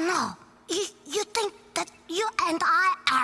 no. You, you think that you and I are